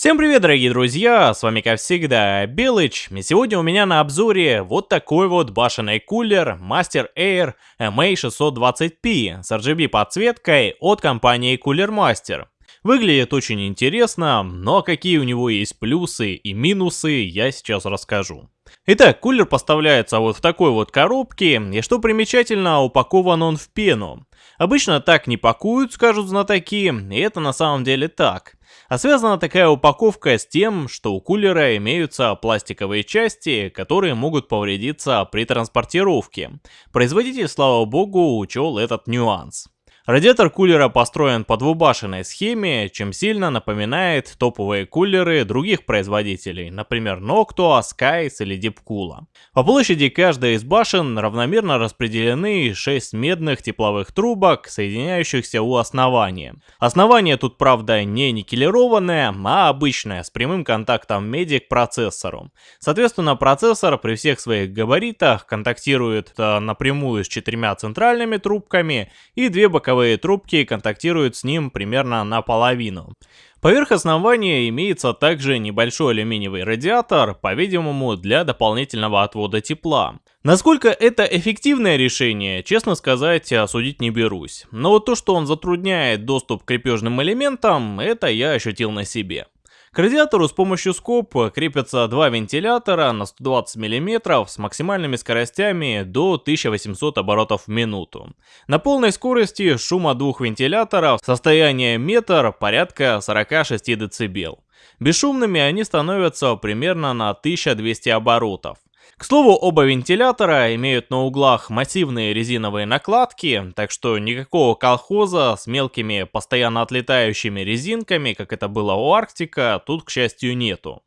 Всем привет, дорогие друзья, с вами как всегда Белыч, и сегодня у меня на обзоре вот такой вот башенный кулер Master Air MA620P с RGB подсветкой от компании Cooler Master. Выглядит очень интересно, но какие у него есть плюсы и минусы, я сейчас расскажу. Итак, кулер поставляется вот в такой вот коробке, и что примечательно, упакован он в пену. Обычно так не пакуют, скажут знатоки, и это на самом деле так. А связана такая упаковка с тем, что у кулера имеются пластиковые части, которые могут повредиться при транспортировке. Производитель, слава богу, учел этот нюанс. Радиатор кулера построен по двубашенной схеме, чем сильно напоминает топовые кулеры других производителей, например Noctua, Skies или Deepcool. По площади каждой из башен равномерно распределены 6 медных тепловых трубок, соединяющихся у основания. Основание тут, правда, не никелированное, а обычное, с прямым контактом меди к процессору. Соответственно, процессор при всех своих габаритах контактирует э, напрямую с четырьмя центральными трубками и две боковые Силовые трубки контактируют с ним примерно наполовину. Поверх основания имеется также небольшой алюминиевый радиатор, по-видимому для дополнительного отвода тепла. Насколько это эффективное решение, честно сказать, осудить не берусь. Но вот то, что он затрудняет доступ к крепежным элементам, это я ощутил на себе. К радиатору с помощью скоб крепятся два вентилятора на 120 мм с максимальными скоростями до 1800 оборотов в минуту. На полной скорости шума двух вентиляторов состояние метр порядка 46 дБ. Бесшумными они становятся примерно на 1200 оборотов. К слову, оба вентилятора имеют на углах массивные резиновые накладки, так что никакого колхоза с мелкими постоянно отлетающими резинками, как это было у Арктика, тут, к счастью, нету.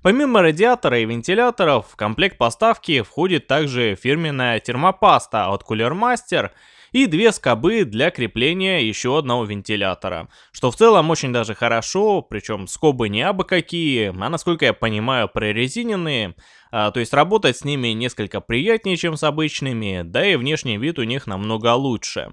Помимо радиатора и вентиляторов, в комплект поставки входит также фирменная термопаста от Cooler Master и две скобы для крепления еще одного вентилятора, что в целом очень даже хорошо, причем скобы не абы какие, а насколько я понимаю прорезиненные, а, то есть работать с ними несколько приятнее, чем с обычными, да и внешний вид у них намного лучше.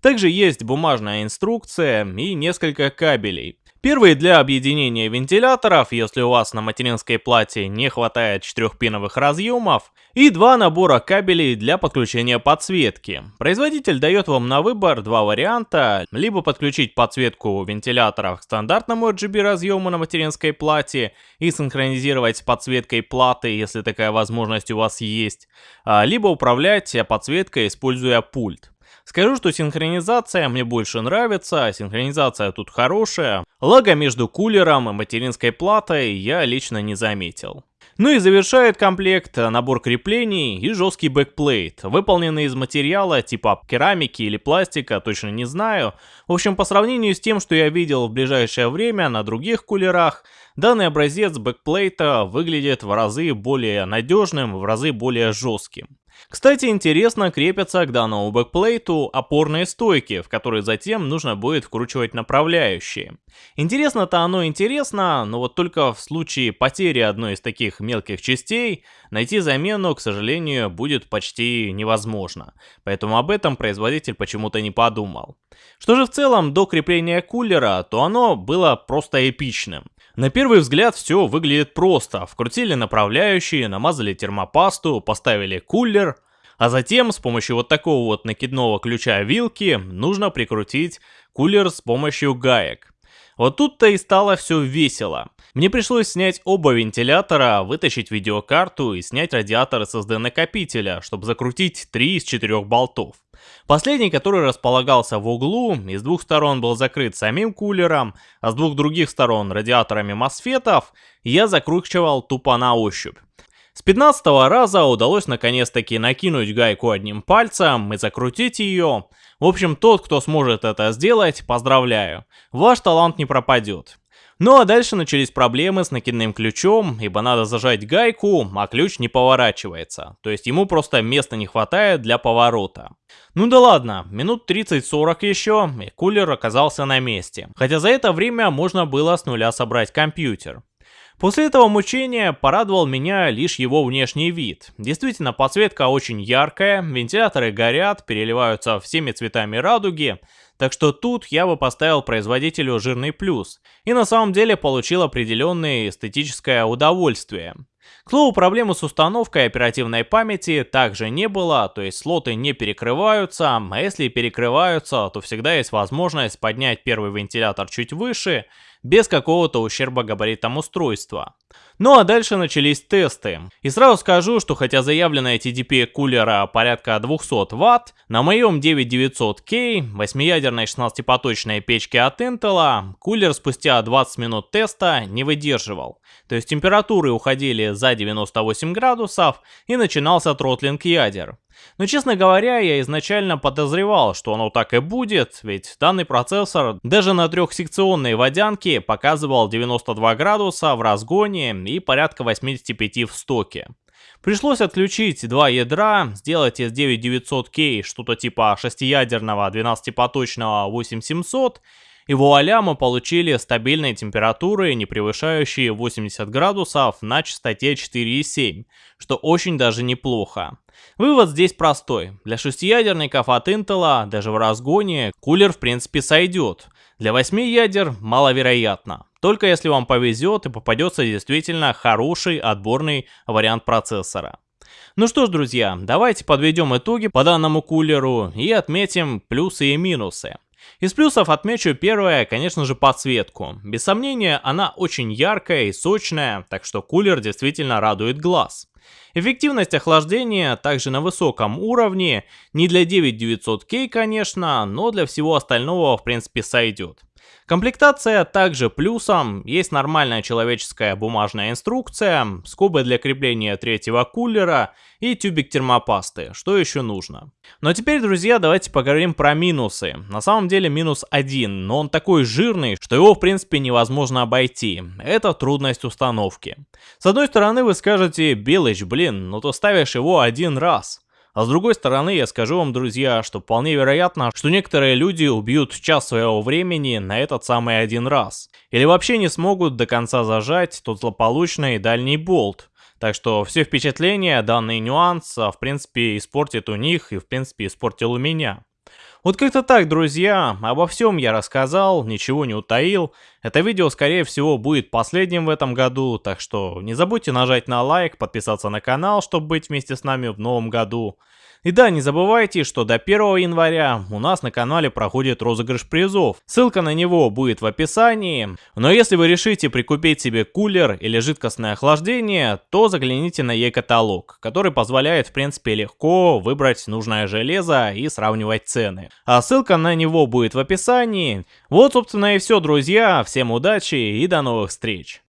Также есть бумажная инструкция и несколько кабелей. Первый для объединения вентиляторов, если у вас на материнской плате не хватает четырехпиновых разъемов, и два набора кабелей для подключения подсветки. Производитель дает вам на выбор два варианта, либо подключить подсветку вентиляторов к стандартному RGB разъему на материнской плате и синхронизировать с подсветкой платы, если такая возможность у вас есть, а, либо управлять подсветкой, используя пульт. Скажу, что синхронизация мне больше нравится, синхронизация тут хорошая. Лага между кулером и материнской платой я лично не заметил. Ну и завершает комплект набор креплений и жесткий бэкплейт, выполненный из материала типа керамики или пластика, точно не знаю. В общем, по сравнению с тем, что я видел в ближайшее время на других кулерах, данный образец бэкплейта выглядит в разы более надежным, в разы более жестким. Кстати, интересно крепятся к данному бэкплейту опорные стойки, в которые затем нужно будет вкручивать направляющие. Интересно-то оно интересно, но вот только в случае потери одной из таких мелких частей, найти замену, к сожалению, будет почти невозможно. Поэтому об этом производитель почему-то не подумал. Что же в целом до крепления кулера, то оно было просто эпичным. На первый взгляд все выглядит просто. Вкрутили направляющие, намазали термопасту, поставили кулер, а затем с помощью вот такого вот накидного ключа вилки нужно прикрутить кулер с помощью гаек. Вот тут-то и стало все весело. Мне пришлось снять оба вентилятора, вытащить видеокарту и снять радиатор SSD накопителя, чтобы закрутить три из четырех болтов. Последний, который располагался в углу, из двух сторон был закрыт самим кулером, а с двух других сторон радиаторами мосфетов, я закручивал тупо на ощупь. С 15 раза удалось наконец-таки накинуть гайку одним пальцем и закрутить ее. В общем, тот, кто сможет это сделать, поздравляю. Ваш талант не пропадет. Ну а дальше начались проблемы с накидным ключом, ибо надо зажать гайку, а ключ не поворачивается. То есть ему просто места не хватает для поворота. Ну да ладно, минут 30-40 еще, и кулер оказался на месте. Хотя за это время можно было с нуля собрать компьютер. После этого мучения порадовал меня лишь его внешний вид. Действительно, подсветка очень яркая, вентиляторы горят, переливаются всеми цветами радуги, так что тут я бы поставил производителю жирный плюс, и на самом деле получил определенное эстетическое удовольствие. К слову, проблемы с установкой оперативной памяти также не было, то есть слоты не перекрываются, а если перекрываются, то всегда есть возможность поднять первый вентилятор чуть выше, без какого-то ущерба габаритам устройства. Ну а дальше начались тесты. И сразу скажу, что хотя заявленная TDP кулера порядка 200 Вт, на моем 9900K 8-ядерной 16-поточной печке от Intel кулер спустя 20 минут теста не выдерживал. То есть температуры уходили за 98 градусов и начинался тротлинг ядер. Но, честно говоря, я изначально подозревал, что оно так и будет, ведь данный процессор даже на трехсекционной водянке показывал 92 градуса в разгоне и порядка 85 в стоке. Пришлось отключить два ядра, сделать S9900K что-то типа 6-ядерного 12-поточного 8700 и вуаля мы получили стабильные температуры, не превышающие 80 градусов на частоте 4,7, что очень даже неплохо. Вывод здесь простой. Для шестиядерников от Intel даже в разгоне кулер в принципе сойдет. Для 8 ядер маловероятно. Только если вам повезет и попадется действительно хороший отборный вариант процессора. Ну что ж, друзья, давайте подведем итоги по данному кулеру и отметим плюсы и минусы. Из плюсов отмечу первое, конечно же, подсветку. Без сомнения, она очень яркая и сочная, так что кулер действительно радует глаз. Эффективность охлаждения также на высоком уровне, не для 9900K, конечно, но для всего остального в принципе сойдет. Комплектация также плюсом, есть нормальная человеческая бумажная инструкция, скобы для крепления третьего кулера и тюбик термопасты, что еще нужно. Но теперь, друзья, давайте поговорим про минусы. На самом деле минус один, но он такой жирный, что его в принципе невозможно обойти. Это трудность установки. С одной стороны вы скажете, Белыч, блин, ну то ставишь его один раз. А с другой стороны, я скажу вам, друзья, что вполне вероятно, что некоторые люди убьют час своего времени на этот самый один раз. Или вообще не смогут до конца зажать тот злополучный дальний болт. Так что все впечатления, данный нюанс, в принципе, испортит у них и, в принципе, испортил у меня. Вот как-то так, друзья, обо всем я рассказал, ничего не утаил. Это видео, скорее всего, будет последним в этом году, так что не забудьте нажать на лайк, подписаться на канал, чтобы быть вместе с нами в новом году. И да, не забывайте, что до 1 января у нас на канале проходит розыгрыш призов. Ссылка на него будет в описании. Но если вы решите прикупить себе кулер или жидкостное охлаждение, то загляните на e-каталог, который позволяет в принципе легко выбрать нужное железо и сравнивать цены. А ссылка на него будет в описании. Вот собственно и все, друзья. Всем удачи и до новых встреч.